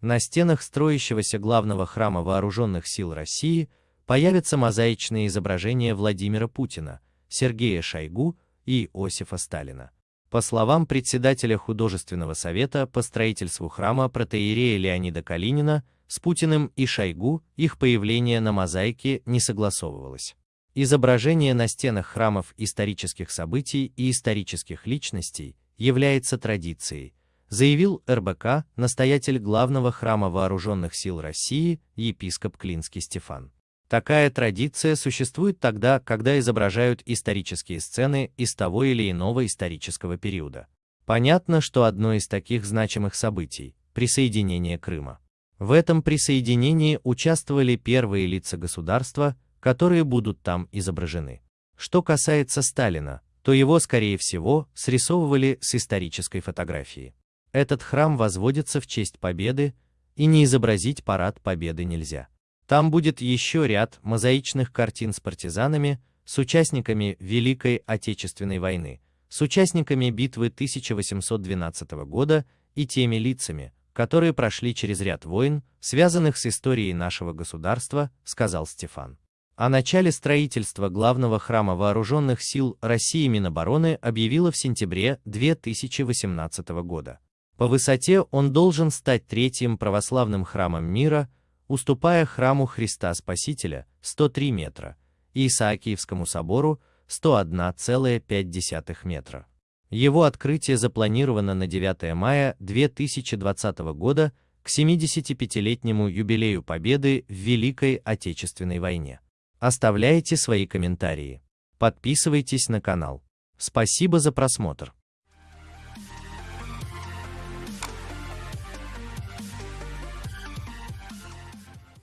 На стенах строящегося главного храма Вооруженных сил России появятся мозаичные изображения Владимира Путина, Сергея Шойгу и Иосифа Сталина. По словам председателя художественного совета по строительству храма протоиерея Леонида Калинина, с Путиным и Шойгу их появление на мозаике не согласовывалось. Изображение на стенах храмов исторических событий и исторических личностей является традицией, заявил РБК настоятель главного храма Вооруженных сил России епископ Клинский Стефан. Такая традиция существует тогда, когда изображают исторические сцены из того или иного исторического периода. Понятно, что одно из таких значимых событий – присоединение Крыма. В этом присоединении участвовали первые лица государства, которые будут там изображены. Что касается Сталина, то его, скорее всего, срисовывали с исторической фотографии. Этот храм возводится в честь победы, и не изобразить парад победы нельзя. Там будет еще ряд мозаичных картин с партизанами, с участниками Великой Отечественной войны, с участниками битвы 1812 года и теми лицами, которые прошли через ряд войн, связанных с историей нашего государства, сказал Стефан. О начале строительства главного храма Вооруженных сил России Минобороны объявила в сентябре 2018 года. По высоте он должен стать третьим православным храмом мира, уступая храму Христа Спасителя 103 метра и Исаакиевскому собору 101,5 метра. Его открытие запланировано на 9 мая 2020 года к 75-летнему юбилею Победы в Великой Отечественной войне. Оставляйте свои комментарии. Подписывайтесь на канал. Спасибо за просмотр.